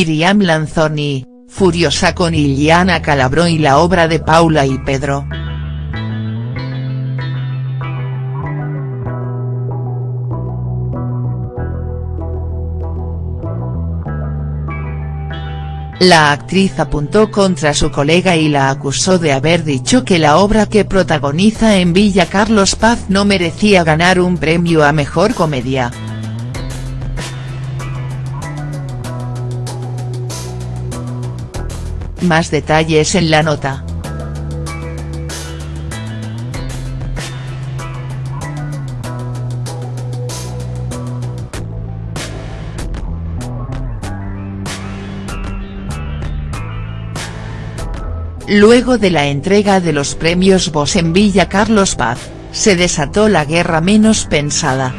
Miriam Lanzoni, furiosa con Iliana Calabró y la obra de Paula y Pedro. La actriz apuntó contra su colega y la acusó de haber dicho que la obra que protagoniza en Villa Carlos Paz no merecía ganar un premio a Mejor Comedia. Más detalles en la nota. Luego de la entrega de los premios Vos en Villa Carlos Paz, se desató la guerra menos pensada.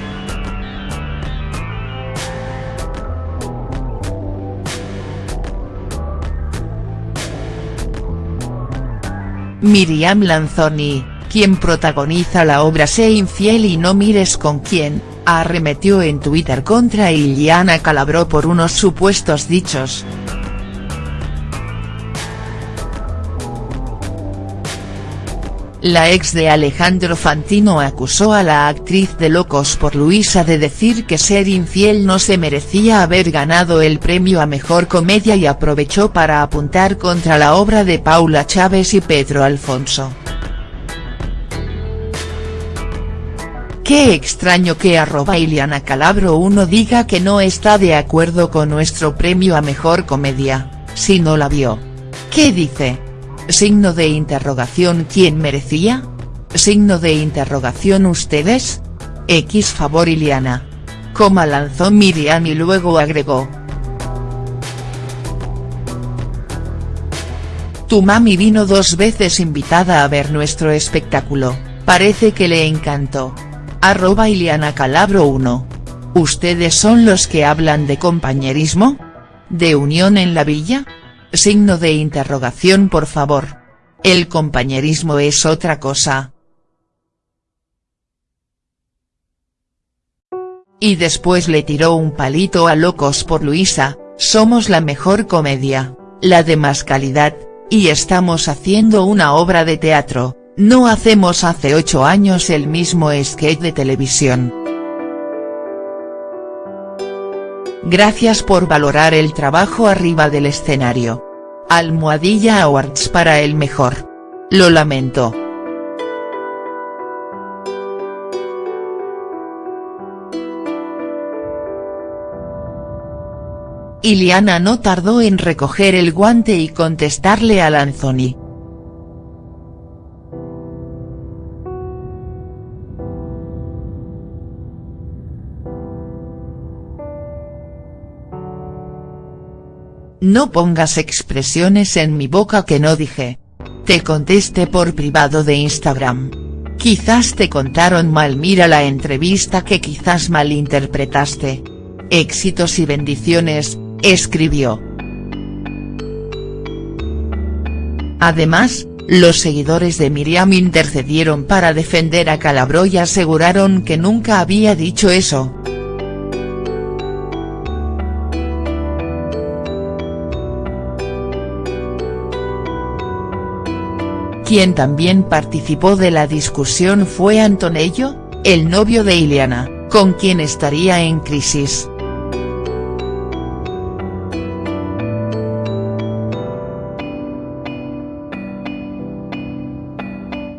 Miriam Lanzoni, quien protagoniza la obra Sé infiel y no mires con quién, arremetió en Twitter contra Iliana Calabró por unos supuestos dichos. La ex de Alejandro Fantino acusó a la actriz de Locos por Luisa de decir que ser infiel no se merecía haber ganado el premio a Mejor Comedia y aprovechó para apuntar contra la obra de Paula Chávez y Pedro Alfonso. Qué extraño que arroba Iliana Calabro uno diga que no está de acuerdo con nuestro premio a Mejor Comedia, si no la vio. ¿Qué dice?. Signo de interrogación ¿Quién merecía? Signo de interrogación ¿Ustedes? X favor Iliana. Coma lanzó Miriam y luego agregó. Tu mami vino dos veces invitada a ver nuestro espectáculo, parece que le encantó. Arroba Iliana Calabro 1. ¿Ustedes son los que hablan de compañerismo? ¿De unión en la villa?. Signo de interrogación por favor. El compañerismo es otra cosa. Y después le tiró un palito a Locos por Luisa, somos la mejor comedia, la de más calidad, y estamos haciendo una obra de teatro, no hacemos hace ocho años el mismo sketch de televisión. Gracias por valorar el trabajo arriba del escenario. Almohadilla Awards para el mejor. Lo lamento. Iliana no tardó en recoger el guante y contestarle a Lanzoni. No pongas expresiones en mi boca que no dije. Te contesté por privado de Instagram. Quizás te contaron mal mira la entrevista que quizás malinterpretaste. Éxitos y bendiciones, escribió. Además, los seguidores de Miriam intercedieron para defender a Calabro y aseguraron que nunca había dicho eso. Quien también participó de la discusión fue Antonello, el novio de Ileana, con quien estaría en crisis.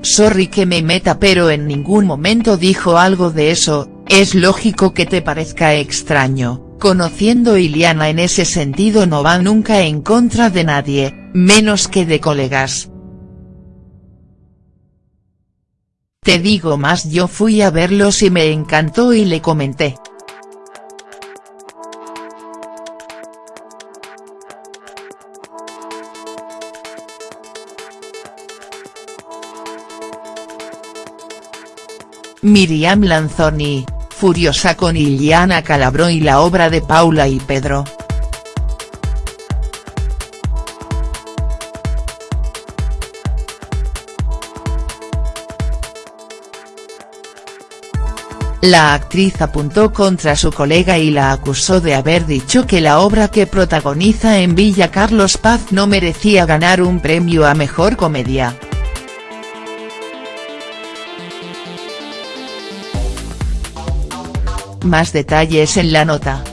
Sorry que me meta pero en ningún momento dijo algo de eso, es lógico que te parezca extraño, conociendo Iliana en ese sentido no va nunca en contra de nadie, menos que de colegas. Te digo más yo fui a verlos y me encantó y le comenté. Miriam Lanzoni, furiosa con Iliana Calabró y la obra de Paula y Pedro. La actriz apuntó contra su colega y la acusó de haber dicho que la obra que protagoniza en Villa Carlos Paz no merecía ganar un premio a Mejor Comedia. Más detalles en la nota.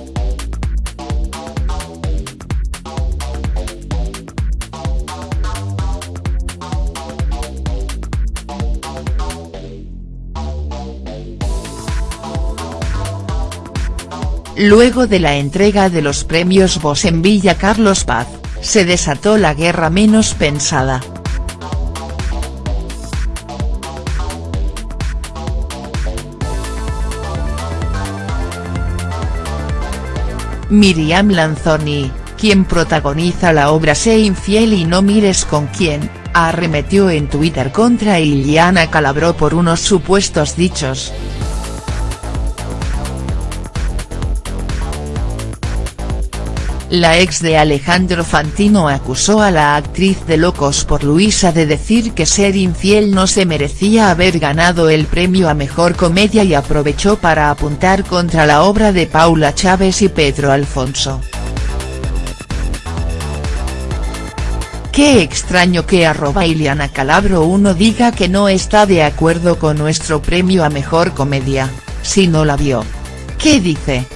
Luego de la entrega de los premios Vos en Villa Carlos Paz, se desató la guerra menos pensada. Miriam Lanzoni, quien protagoniza la obra Sé infiel y no mires con quién, arremetió en Twitter contra Iliana Calabró por unos supuestos dichos. La ex de Alejandro Fantino acusó a la actriz de Locos por Luisa de decir que ser infiel no se merecía haber ganado el premio a Mejor Comedia y aprovechó para apuntar contra la obra de Paula Chávez y Pedro Alfonso. Qué extraño que arroba Iliana Calabro uno diga que no está de acuerdo con nuestro premio a Mejor Comedia, si no la vio. ¿Qué dice?.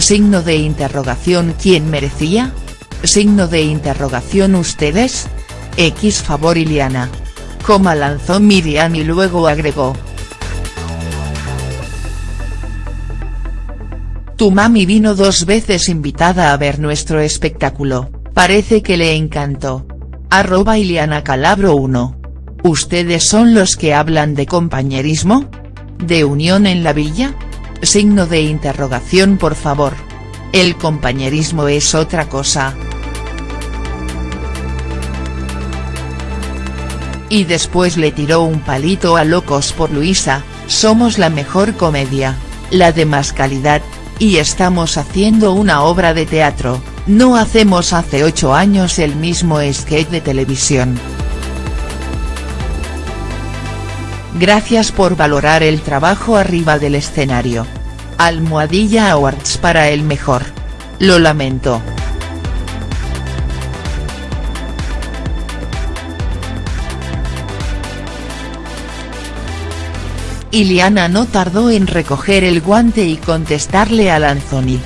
Signo de interrogación ¿Quién merecía? Signo de interrogación ¿Ustedes? X favor Iliana. Coma lanzó Miriam y luego agregó. Tu mami vino dos veces invitada a ver nuestro espectáculo, parece que le encantó. Arroba Iliana Calabro 1. ¿Ustedes son los que hablan de compañerismo? ¿De unión en la villa?. Signo de interrogación por favor. El compañerismo es otra cosa. Y después le tiró un palito a Locos por Luisa, somos la mejor comedia, la de más calidad, y estamos haciendo una obra de teatro, no hacemos hace ocho años el mismo sketch de televisión. Gracias por valorar el trabajo arriba del escenario. Almohadilla Awards para el mejor. Lo lamento. Iliana no tardó en recoger el guante y contestarle a Lanzoni.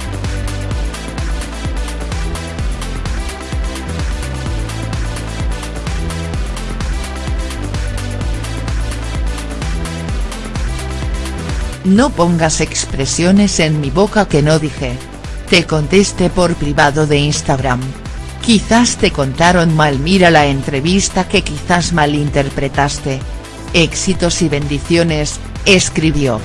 No pongas expresiones en mi boca que no dije. Te contesté por privado de Instagram. Quizás te contaron mal mira la entrevista que quizás malinterpretaste. Éxitos y bendiciones, escribió.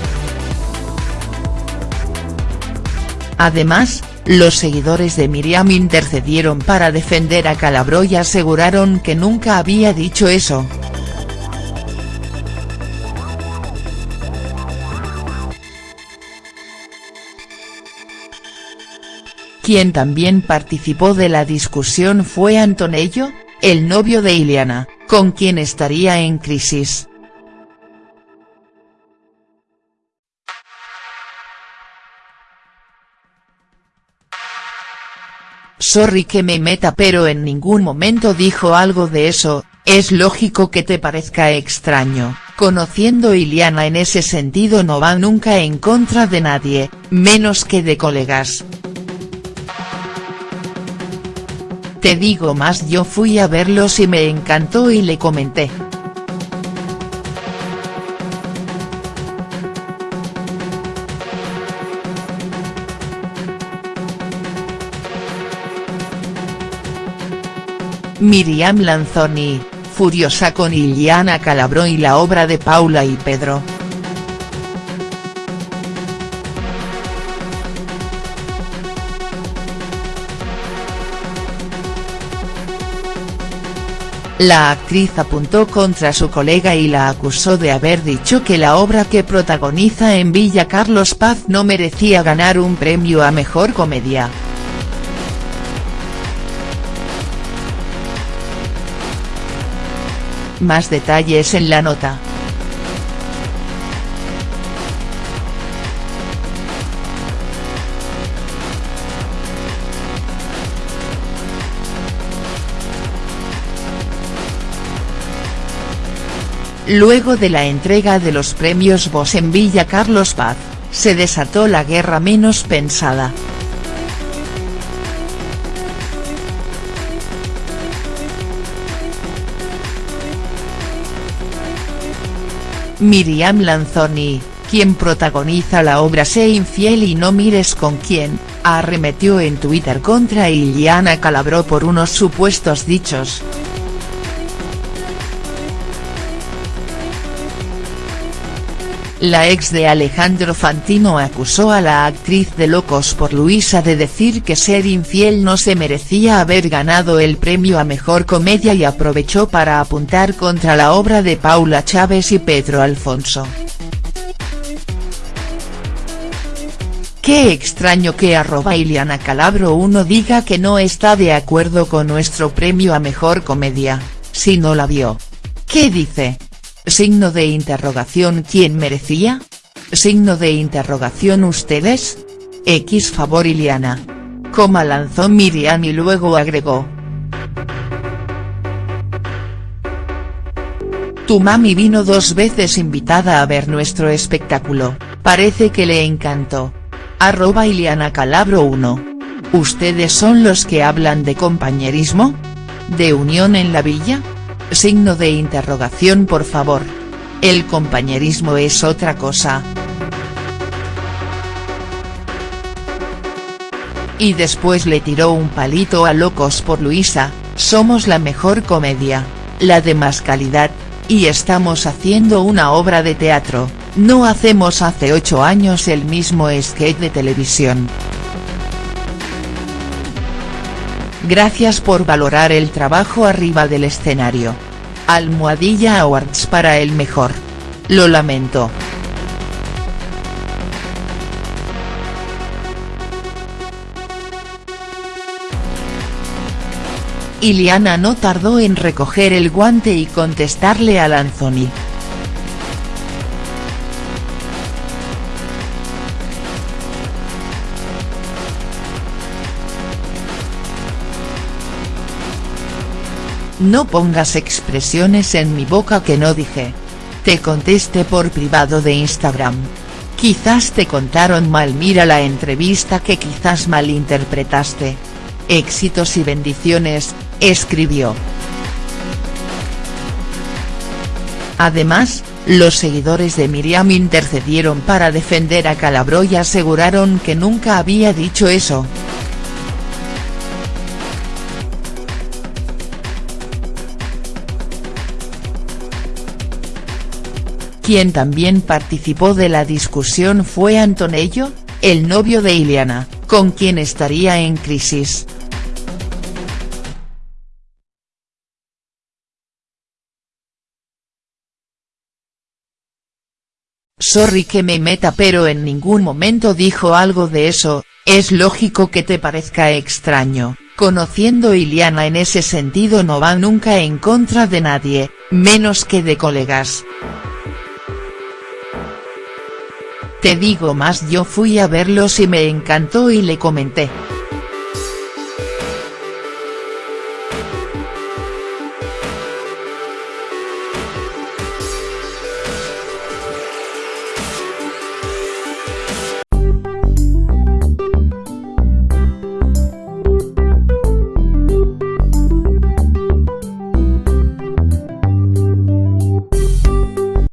Además, los seguidores de Miriam intercedieron para defender a Calabro y aseguraron que nunca había dicho eso. Quien también participó de la discusión fue Antonello, el novio de Iliana, con quien estaría en crisis. Sorry que me meta pero en ningún momento dijo algo de eso, es lógico que te parezca extraño, conociendo Iliana en ese sentido no va nunca en contra de nadie, menos que de colegas. Te digo más yo fui a verlos y me encantó y le comenté. Miriam Lanzoni, furiosa con Iliana Calabró y la obra de Paula y Pedro. La actriz apuntó contra su colega y la acusó de haber dicho que la obra que protagoniza en Villa Carlos Paz no merecía ganar un premio a Mejor Comedia. Más detalles en la nota. Luego de la entrega de los premios Vos en Villa Carlos Paz, se desató la guerra menos pensada. Miriam Lanzoni, quien protagoniza la obra Sé infiel y no mires con quién, arremetió en Twitter contra Iliana Calabró por unos supuestos dichos. La ex de Alejandro Fantino acusó a la actriz de Locos por Luisa de decir que ser infiel no se merecía haber ganado el premio a Mejor Comedia y aprovechó para apuntar contra la obra de Paula Chávez y Pedro Alfonso. Qué extraño que arroba Iliana Calabro uno diga que no está de acuerdo con nuestro premio a Mejor Comedia, si no la vio. ¿Qué dice? Signo de interrogación ¿Quién merecía? Signo de interrogación ¿Ustedes? X favor Iliana. Coma lanzó Miriam y luego agregó. Tu mami vino dos veces invitada a ver nuestro espectáculo, parece que le encantó. Arroba Iliana Calabro 1. ¿Ustedes son los que hablan de compañerismo? ¿De unión en la villa? Signo de interrogación por favor. El compañerismo es otra cosa. Y después le tiró un palito a Locos por Luisa, somos la mejor comedia, la de más calidad, y estamos haciendo una obra de teatro, no hacemos hace ocho años el mismo sketch de televisión. Gracias por valorar el trabajo arriba del escenario. Almohadilla Awards para el mejor. Lo lamento. Iliana no tardó en recoger el guante y contestarle a Lanzoni. No pongas expresiones en mi boca que no dije. Te contesté por privado de Instagram. Quizás te contaron mal mira la entrevista que quizás malinterpretaste. Éxitos y bendiciones, escribió. Además, los seguidores de Miriam intercedieron para defender a Calabro y aseguraron que nunca había dicho eso. Quien también participó de la discusión fue Antonello, el novio de Iliana, con quien estaría en crisis. Sorry que me meta pero en ningún momento dijo algo de eso, es lógico que te parezca extraño, conociendo Iliana en ese sentido no va nunca en contra de nadie, menos que de colegas. Te digo más yo fui a verlos y me encantó y le comenté.